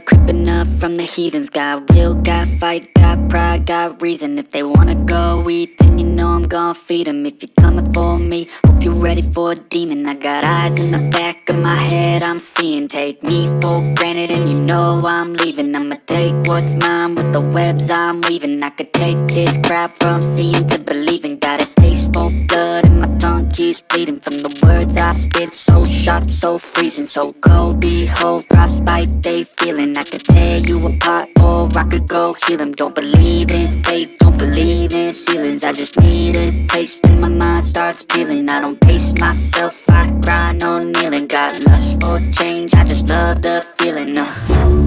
from the heathens. Got will, got fight, got pride, got reason. If they wanna go eat, then you know I'm gon' feed them If you're coming for me, hope you're ready for a demon. I got eyes in the back of my head, I'm seeing. Take me for granted and you know I'm leaving. I'ma take what's mine with the webs I'm weaving. I could take this crowd from seeing to believing keeps bleeding From the words I spit, so sharp, so freezing So cold, behold, frostbite they feeling. I could tear you apart or I could go heal them Don't believe in fate, don't believe in ceilings. I just need a taste and my mind starts feeling. I don't pace myself, I grind on kneeling. Got lust for change, I just love the feeling uh.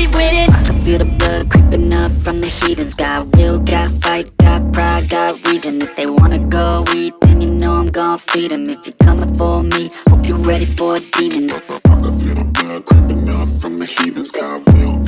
And I'll soon be winning I can feel the blood creeping up from the heathens. Got will, got fight, got pride, got reason. If they wanna go eat, then you know I'm gon' feed them If you're coming for me, hope you're ready for a demon. I can feel the blood creeping up from the heathens. Got will,